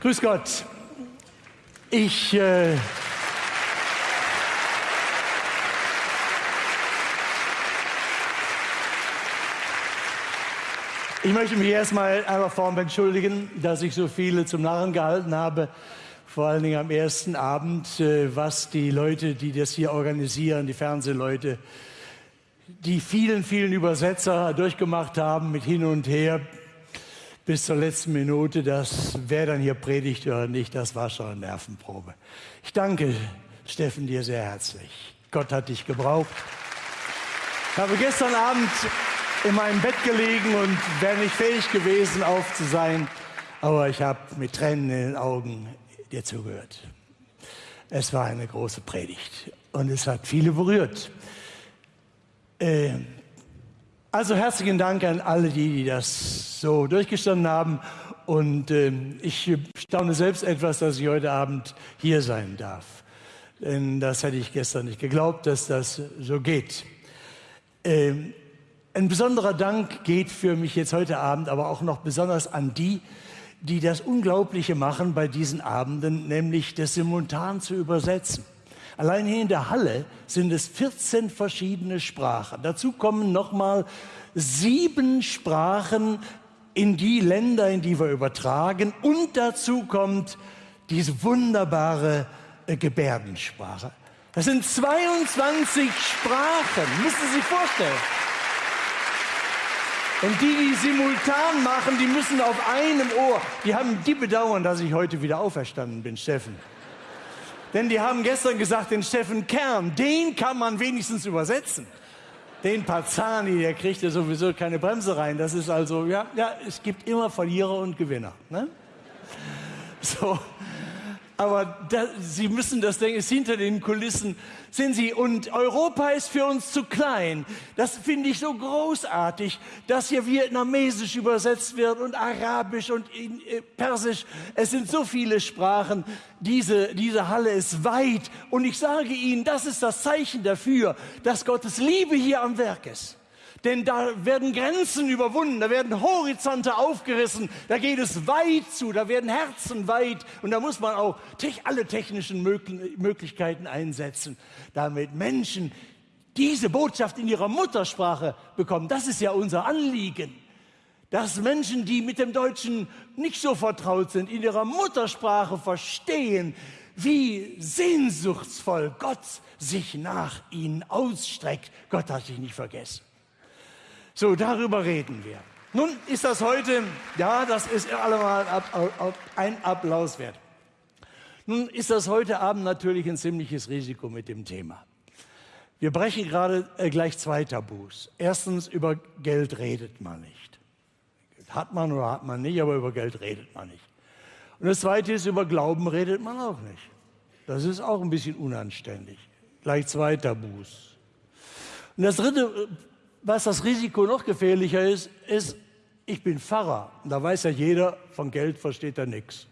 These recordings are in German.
Grüß Gott. Ich äh, Ich möchte mich erstmal in aller Form entschuldigen, dass ich so viele zum Narren gehalten habe, vor allen Dingen am ersten Abend, äh, was die Leute, die das hier organisieren, die Fernsehleute, die vielen, vielen Übersetzer durchgemacht haben mit hin und her bis zur letzten Minute, dass wer dann hier predigt oder nicht, das war schon eine Nervenprobe. Ich danke Steffen dir sehr herzlich. Gott hat dich gebraucht. Ich habe gestern Abend in meinem Bett gelegen und wäre nicht fähig gewesen, auf zu sein. Aber ich habe mit Tränen in den Augen dir zugehört. Es war eine große Predigt und es hat viele berührt. Äh, also herzlichen Dank an alle, die, die das so durchgestanden haben. Und äh, ich staune selbst etwas, dass ich heute Abend hier sein darf. Denn das hätte ich gestern nicht geglaubt, dass das so geht. Ähm, ein besonderer Dank geht für mich jetzt heute Abend aber auch noch besonders an die, die das Unglaubliche machen bei diesen Abenden, nämlich das simultan zu übersetzen. Allein hier in der Halle sind es 14 verschiedene Sprachen. Dazu kommen nochmal sieben Sprachen in die Länder, in die wir übertragen. Und dazu kommt diese wunderbare äh, Gebärdensprache. Das sind 22 Sprachen, müssen Sie sich vorstellen. Und die, die simultan machen, die müssen auf einem Ohr. Die haben die bedauern, dass ich heute wieder auferstanden bin, Steffen. Denn die haben gestern gesagt, den Steffen Kern, den kann man wenigstens übersetzen. Den Pazani, der kriegt ja sowieso keine Bremse rein. Das ist also, ja, ja, es gibt immer Verlierer und Gewinner. Ne? So, aber da, Sie müssen das denken, ist hinter den Kulissen, sind Sie. Und Europa ist für uns zu klein. Das finde ich so großartig, dass hier Vietnamesisch übersetzt wird und Arabisch und äh, Persisch. Es sind so viele Sprachen. Diese, diese Halle ist weit. Und ich sage Ihnen, das ist das Zeichen dafür, dass Gottes Liebe hier am Werk ist. Denn da werden Grenzen überwunden, da werden Horizonte aufgerissen, da geht es weit zu, da werden Herzen weit und da muss man auch alle technischen Möglichkeiten einsetzen, damit Menschen diese Botschaft in ihrer Muttersprache bekommen. Das ist ja unser Anliegen dass Menschen, die mit dem Deutschen nicht so vertraut sind, in ihrer Muttersprache verstehen, wie sehnsuchtsvoll Gott sich nach ihnen ausstreckt. Gott hat sich nicht vergessen. So, darüber reden wir. Nun ist das heute, ja, das ist allemal ein Applaus wert. Nun ist das heute Abend natürlich ein ziemliches Risiko mit dem Thema. Wir brechen gerade äh, gleich zwei Tabus. Erstens, über Geld redet man nicht. Hat man oder hat man nicht, aber über Geld redet man nicht. Und das Zweite ist, über Glauben redet man auch nicht. Das ist auch ein bisschen unanständig. Gleich zwei Tabus. Und das Dritte was das Risiko noch gefährlicher ist, ist, ich bin Pfarrer. Und da weiß ja jeder, von Geld versteht er nichts.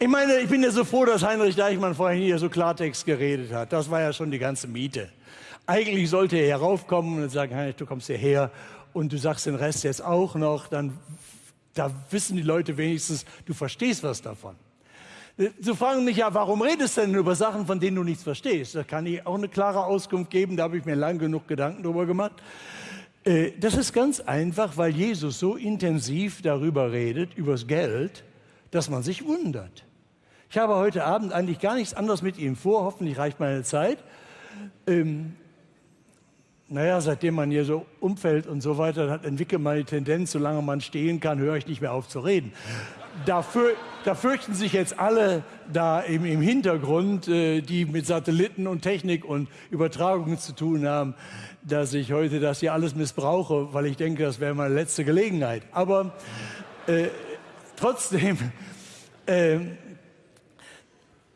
Ich meine, ich bin ja so froh, dass Heinrich Deichmann vorhin hier so Klartext geredet hat. Das war ja schon die ganze Miete. Eigentlich sollte er heraufkommen und sagen, Heinrich, du kommst hierher und du sagst den Rest jetzt auch noch, dann da wissen die Leute wenigstens, du verstehst was davon. Sie fragen mich ja, warum redest du denn über Sachen, von denen du nichts verstehst? Da kann ich auch eine klare Auskunft geben, da habe ich mir lang genug Gedanken drüber gemacht. Äh, das ist ganz einfach, weil Jesus so intensiv darüber redet, übers Geld, dass man sich wundert. Ich habe heute Abend eigentlich gar nichts anderes mit ihm vor, hoffentlich reicht meine Zeit. Ähm, naja, seitdem man hier so umfällt und so weiter, hat entwickelt man die Tendenz, solange man stehen kann, höre ich nicht mehr auf zu reden da, für, da, fürchten sich jetzt alle da im, im Hintergrund, äh, die mit Satelliten und Technik und Übertragungen zu tun haben, dass ich heute das hier alles missbrauche, weil ich denke, das wäre meine letzte Gelegenheit. Aber äh, trotzdem, äh,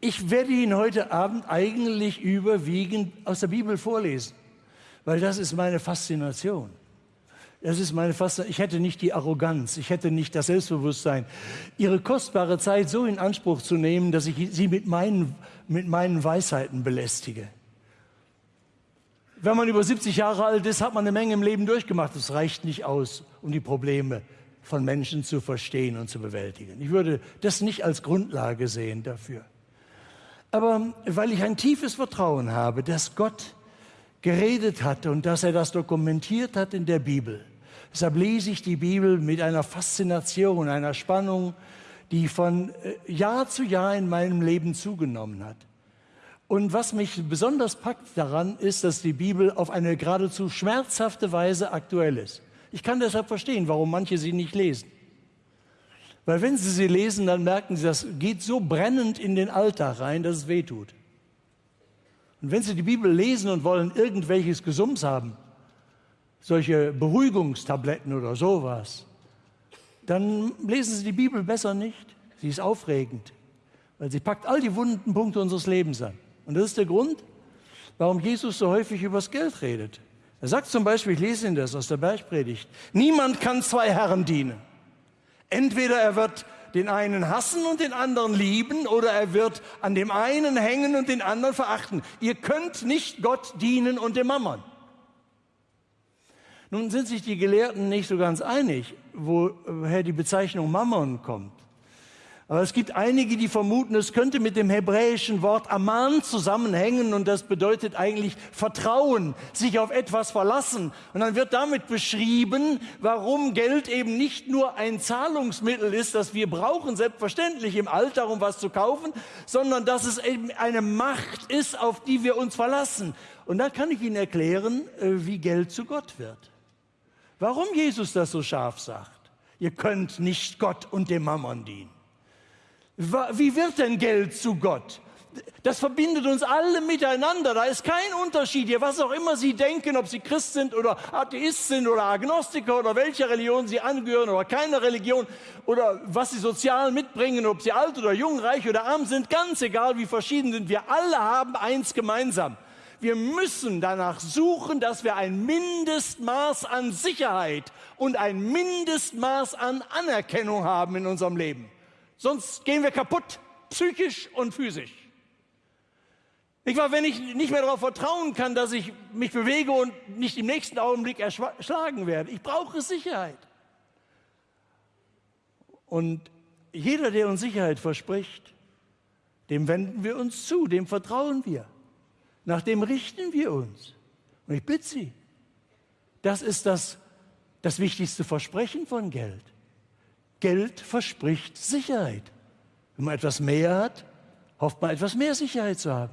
ich werde Ihnen heute Abend eigentlich überwiegend aus der Bibel vorlesen, weil das ist meine Faszination. Das ist meine Faszination. Ich hätte nicht die Arroganz, ich hätte nicht das Selbstbewusstsein, ihre kostbare Zeit so in Anspruch zu nehmen, dass ich sie mit meinen, mit meinen Weisheiten belästige. Wenn man über 70 Jahre alt ist, hat man eine Menge im Leben durchgemacht. Es reicht nicht aus, um die Probleme von Menschen zu verstehen und zu bewältigen. Ich würde das nicht als Grundlage sehen dafür. Aber weil ich ein tiefes Vertrauen habe, dass Gott geredet hat und dass er das dokumentiert hat in der Bibel, deshalb lese ich die Bibel mit einer Faszination, einer Spannung, die von äh, Jahr zu Jahr in meinem Leben zugenommen hat. Und was mich besonders packt daran, ist, dass die Bibel auf eine geradezu schmerzhafte Weise aktuell ist. Ich kann deshalb verstehen, warum manche sie nicht lesen. Weil wenn sie sie lesen, dann merken sie, das geht so brennend in den Alltag rein, dass es weh tut. Und wenn sie die Bibel lesen und wollen irgendwelches Gesums haben, solche Beruhigungstabletten oder sowas, dann lesen sie die Bibel besser nicht. Sie ist aufregend, weil sie packt all die wunden Punkte unseres Lebens an. Und das ist der Grund, warum Jesus so häufig über das Geld redet. Er sagt zum Beispiel, ich lese Ihnen das aus der Bergpredigt, niemand kann zwei Herren dienen. Entweder er wird den einen hassen und den anderen lieben oder er wird an dem einen hängen und den anderen verachten. Ihr könnt nicht Gott dienen und dem Mammon. Nun sind sich die Gelehrten nicht so ganz einig, woher die Bezeichnung Mammon kommt. Aber es gibt einige, die vermuten, es könnte mit dem hebräischen Wort Aman zusammenhängen und das bedeutet eigentlich Vertrauen, sich auf etwas verlassen. Und dann wird damit beschrieben, warum Geld eben nicht nur ein Zahlungsmittel ist, das wir brauchen, selbstverständlich im Alter, um was zu kaufen, sondern dass es eben eine Macht ist, auf die wir uns verlassen. Und da kann ich Ihnen erklären, äh, wie Geld zu Gott wird. Warum Jesus das so scharf sagt. Ihr könnt nicht Gott und dem Mammon dienen. Wie wird denn Geld zu Gott? Das verbindet uns alle miteinander. Da ist kein Unterschied hier, was auch immer Sie denken, ob Sie Christ sind oder Atheist sind oder Agnostiker oder welcher Religion Sie angehören oder keine Religion oder was Sie sozial mitbringen, ob Sie alt oder jung, reich oder arm sind, ganz egal, wie verschieden sind. Wir alle haben eins gemeinsam. Wir müssen danach suchen, dass wir ein Mindestmaß an Sicherheit und ein Mindestmaß an Anerkennung haben in unserem Leben. Sonst gehen wir kaputt, psychisch und physisch. Ich war, wenn ich nicht mehr darauf vertrauen kann, dass ich mich bewege und nicht im nächsten Augenblick erschlagen werde. Ich brauche Sicherheit. Und jeder, der uns Sicherheit verspricht, dem wenden wir uns zu, dem vertrauen wir. Nach dem richten wir uns. Und ich bitte Sie, das ist das, das wichtigste Versprechen von Geld. Geld verspricht Sicherheit. Wenn man etwas mehr hat, hofft man etwas mehr Sicherheit zu haben.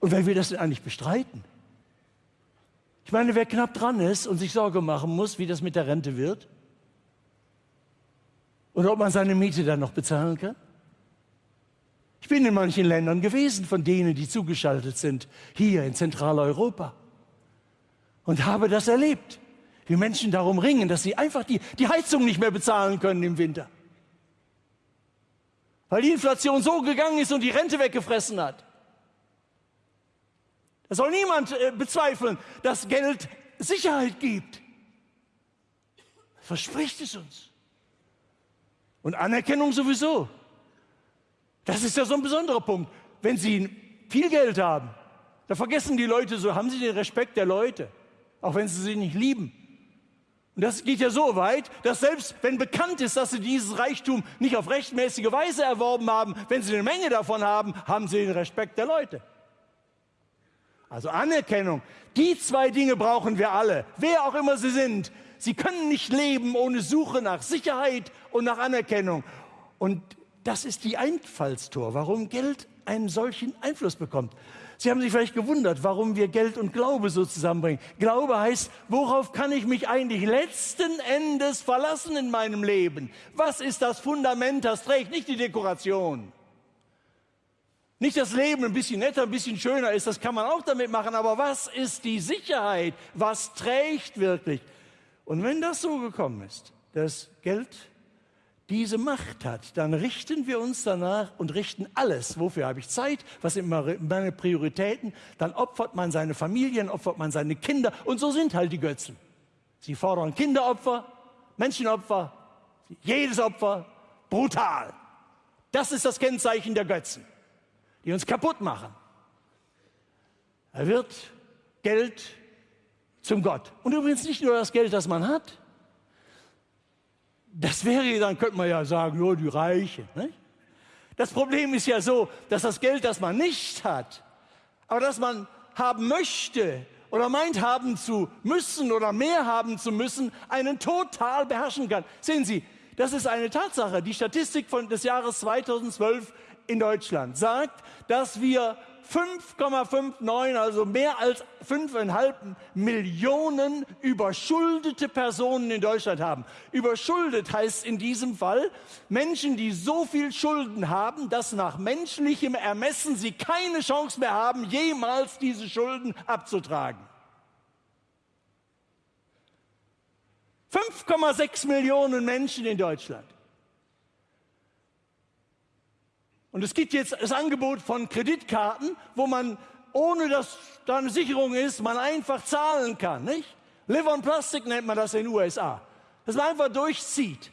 Und wer will das denn eigentlich bestreiten? Ich meine, wer knapp dran ist und sich Sorge machen muss, wie das mit der Rente wird, oder ob man seine Miete dann noch bezahlen kann. Ich bin in manchen Ländern gewesen, von denen, die zugeschaltet sind, hier in Zentraleuropa, und habe das erlebt wie Menschen darum ringen, dass sie einfach die, die Heizung nicht mehr bezahlen können im Winter. Weil die Inflation so gegangen ist und die Rente weggefressen hat. Da soll niemand äh, bezweifeln, dass Geld Sicherheit gibt. Verspricht es uns. Und Anerkennung sowieso. Das ist ja so ein besonderer Punkt. Wenn Sie viel Geld haben, da vergessen die Leute so, haben Sie den Respekt der Leute, auch wenn sie sie nicht lieben. Und das geht ja so weit, dass selbst wenn bekannt ist, dass sie dieses Reichtum nicht auf rechtmäßige Weise erworben haben, wenn sie eine Menge davon haben, haben sie den Respekt der Leute. Also Anerkennung. Die zwei Dinge brauchen wir alle, wer auch immer sie sind. Sie können nicht leben ohne Suche nach Sicherheit und nach Anerkennung. Und das ist die Einfallstor, warum Geld einen solchen Einfluss bekommt. Sie haben sich vielleicht gewundert, warum wir Geld und Glaube so zusammenbringen. Glaube heißt, worauf kann ich mich eigentlich letzten Endes verlassen in meinem Leben? Was ist das Fundament, das trägt? Nicht die Dekoration. Nicht das Leben ein bisschen netter, ein bisschen schöner ist, das kann man auch damit machen, aber was ist die Sicherheit? Was trägt wirklich? Und wenn das so gekommen ist, dass Geld diese Macht hat, dann richten wir uns danach und richten alles. Wofür habe ich Zeit? Was sind meine Prioritäten? Dann opfert man seine Familien, opfert man seine Kinder. Und so sind halt die Götzen. Sie fordern Kinderopfer, Menschenopfer, jedes Opfer, brutal. Das ist das Kennzeichen der Götzen, die uns kaputt machen. Er wird Geld zum Gott. Und übrigens nicht nur das Geld, das man hat. Das wäre, dann könnte man ja sagen, nur die Reichen. Nicht? Das Problem ist ja so, dass das Geld, das man nicht hat, aber das man haben möchte oder meint haben zu müssen oder mehr haben zu müssen, einen total beherrschen kann. Sehen Sie, das ist eine Tatsache. Die Statistik von, des Jahres 2012 in Deutschland sagt, dass wir 5,59, also mehr als 5,5 Millionen überschuldete Personen in Deutschland haben. Überschuldet heißt in diesem Fall Menschen, die so viel Schulden haben, dass nach menschlichem Ermessen sie keine Chance mehr haben, jemals diese Schulden abzutragen. 5,6 Millionen Menschen in Deutschland. Und es gibt jetzt das Angebot von Kreditkarten, wo man, ohne dass da eine Sicherung ist, man einfach zahlen kann. Nicht? Live on Plastic nennt man das in den USA. Dass man einfach durchzieht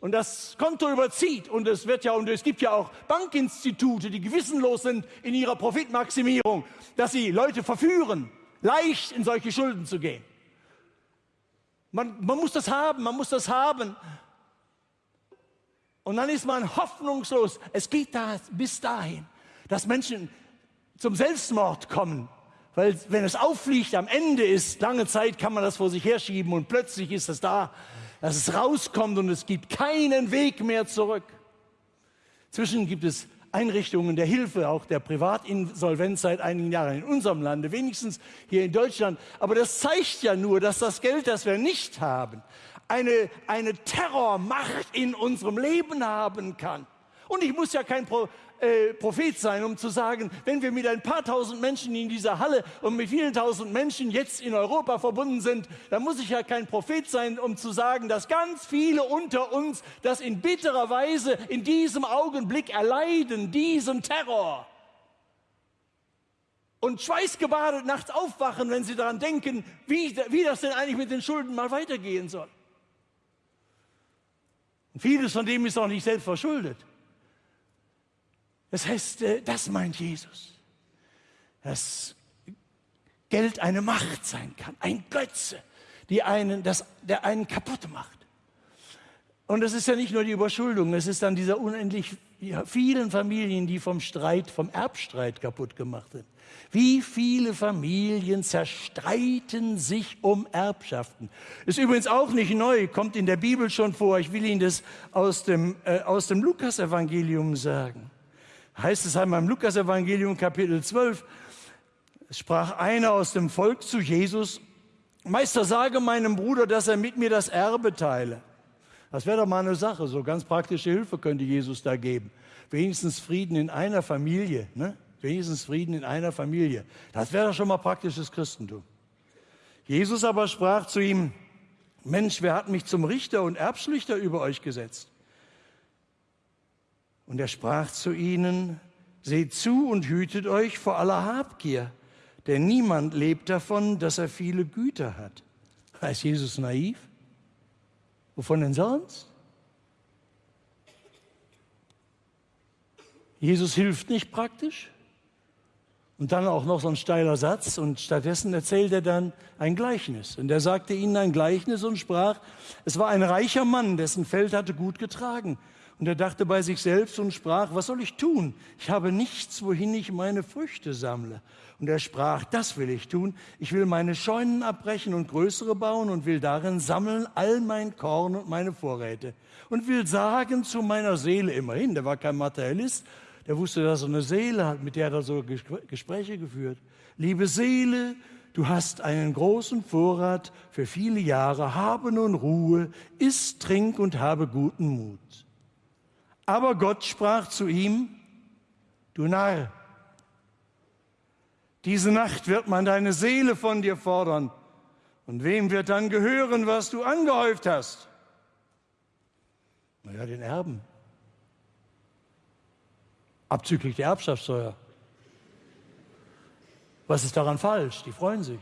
und das Konto überzieht. Und es wird ja, und es gibt ja auch Bankinstitute, die gewissenlos sind in ihrer Profitmaximierung, dass sie Leute verführen, leicht in solche Schulden zu gehen. Man, man muss das haben, man muss das haben. Und dann ist man hoffnungslos. Es geht da bis dahin, dass Menschen zum Selbstmord kommen. Weil wenn es auffliegt, am Ende ist, lange Zeit kann man das vor sich herschieben und plötzlich ist es da, dass es rauskommt und es gibt keinen Weg mehr zurück. Zwischen gibt es Einrichtungen der Hilfe, auch der Privatinsolvenz seit einigen Jahren in unserem Lande, wenigstens hier in Deutschland. Aber das zeigt ja nur, dass das Geld, das wir nicht haben, eine, eine Terrormacht in unserem Leben haben kann. Und ich muss ja kein Pro, äh, Prophet sein, um zu sagen, wenn wir mit ein paar tausend Menschen in dieser Halle und mit vielen tausend Menschen jetzt in Europa verbunden sind, dann muss ich ja kein Prophet sein, um zu sagen, dass ganz viele unter uns das in bitterer Weise in diesem Augenblick erleiden, diesen Terror. Und schweißgebadet nachts aufwachen, wenn sie daran denken, wie, wie das denn eigentlich mit den Schulden mal weitergehen soll. Und vieles von dem ist auch nicht selbst verschuldet. Das heißt, äh, das meint Jesus. Dass Geld eine Macht sein kann, ein Götze, die einen, das, der einen kaputt macht. Und es ist ja nicht nur die Überschuldung, es ist dann diese unendlich vielen Familien, die vom Streit, vom Erbstreit kaputt gemacht sind. Wie viele Familien zerstreiten sich um Erbschaften? Ist übrigens auch nicht neu, kommt in der Bibel schon vor. Ich will Ihnen das aus dem, äh, aus dem Lukas-Evangelium sagen. Heißt es einmal im Lukas-Evangelium Kapitel 12, sprach einer aus dem Volk zu Jesus, Meister, sage meinem Bruder, dass er mit mir das Erbe teile. Das wäre doch mal eine Sache, so ganz praktische Hilfe könnte Jesus da geben. Wenigstens Frieden in einer Familie. Ne? wenigstens Frieden in einer Familie. Das wäre doch schon mal praktisches Christentum. Jesus aber sprach zu ihm, Mensch, wer hat mich zum Richter und Erbschlichter über euch gesetzt? Und er sprach zu ihnen, seht zu und hütet euch vor aller Habgier, denn niemand lebt davon, dass er viele Güter hat. Ist Jesus naiv? Wovon denn sonst? Jesus hilft nicht praktisch. Und dann auch noch so ein steiler Satz und stattdessen erzählt er dann ein Gleichnis. Und er sagte ihnen ein Gleichnis und sprach, es war ein reicher Mann, dessen Feld hatte gut getragen. Und er dachte bei sich selbst und sprach, was soll ich tun? Ich habe nichts, wohin ich meine Früchte sammle. Und er sprach, das will ich tun. Ich will meine Scheunen abbrechen und größere bauen und will darin sammeln all mein Korn und meine Vorräte. Und will sagen zu meiner Seele, immerhin, der war kein Materialist, der wusste, dass er eine Seele hat, mit der er so Gespräche geführt. Liebe Seele, du hast einen großen Vorrat für viele Jahre, habe nun Ruhe, iss, trink und habe guten Mut. Aber Gott sprach zu ihm, du Narr, diese Nacht wird man deine Seele von dir fordern. Und wem wird dann gehören, was du angehäuft hast? Naja, den Erben abzüglich der Erbschaftssteuer. Was ist daran falsch? Die freuen sich.